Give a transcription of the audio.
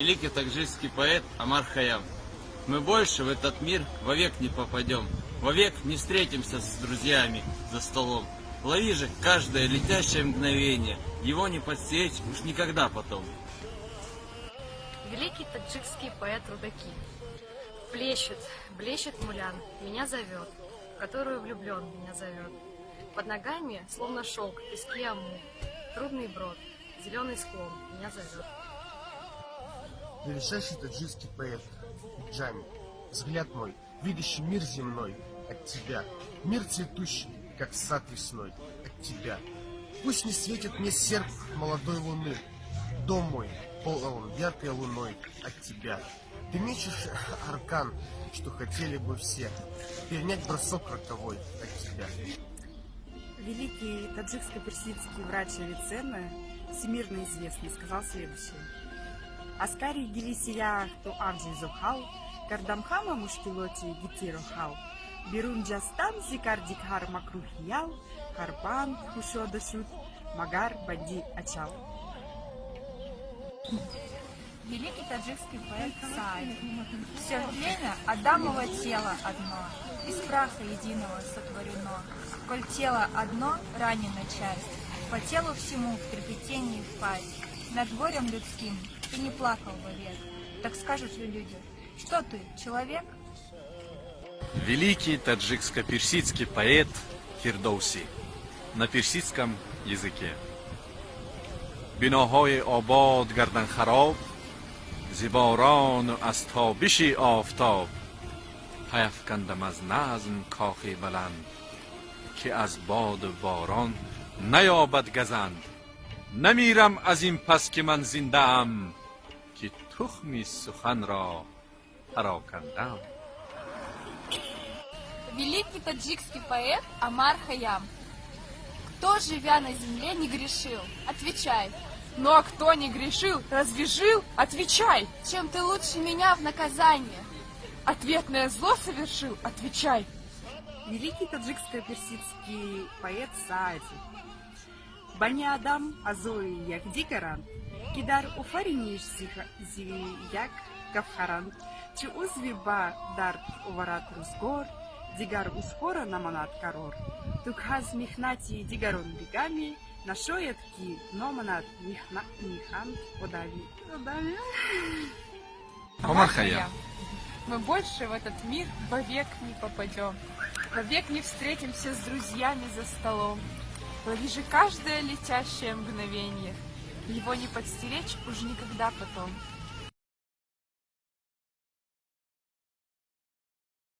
Великий таджикский поэт Амар Хаям. Мы больше в этот мир вовек не попадем, вовек не встретимся с друзьями за столом. Лови же каждое летящее мгновение, его не подсечь уж никогда потом. Великий таджикский поэт Рудаки. Плещет, блещет мулян, меня зовет, в которую влюблен меня зовет. Под ногами, словно шелк, пески аму, трудный брод, зеленый склон меня зовет. Величайший таджикский поэт Джами. Взгляд мой, видящий мир земной от тебя. Мир цветущий, как сад весной от тебя. Пусть не светит мне серп молодой луны. Дом мой полон яркой луной от тебя. Ты мечешь аркан, что хотели бы все. Перенять бросок роковой от тебя. Великий таджикско-персидский врач Авиценна, всемирно известный, сказал следующее. Аскари гилисия ту авджи зохал, кардамхама мушкилоти гитирохал, берунджастан зикардикхар макрухиял, харбан хушодашут, магар бади ачал. Великий таджикский поэт Саади. Все время Адамово тело одно, из праха единого сотворено. Коль тело одно, ранена часть, по телу всему в трепетении впасть. Над горем людским ты не плакал вовек. Так скажут ли люди, что ты, человек? Великий таджикско-персидский поэт Фирдоуси на персидском языке. биноҳои обод гардан хароб зиборону аз тобиши офтоб паяфкандам аз назм кохи баланд ки аз боду борон наёбад газанд намирам аз ин пас ки ман зиндаам ки тухми суханро парокандам Великий таджикский поэт Амар Хаям. Кто, живя на земле, не грешил? Отвечай. Ну а кто не грешил, разве жил? Отвечай! Чем ты лучше меня в наказание? Ответное зло совершил? Отвечай! Великий таджикско-персидский поэт Саади. Бани Адам азои як дикаран, кидар уфариниш зияк гавхаран, чи узви ба дард уварат рузгор, дигар ускора наманат карор. Тукхаз михнати дигарон бигами, нашоят ки номанат михна михан одави. Одави. Омар Хаям. Мы больше в этот мир вовек не попадем. Вовек не встретимся с друзьями за столом. Лови каждое летящее мгновение. Его не подстеречь уж никогда потом.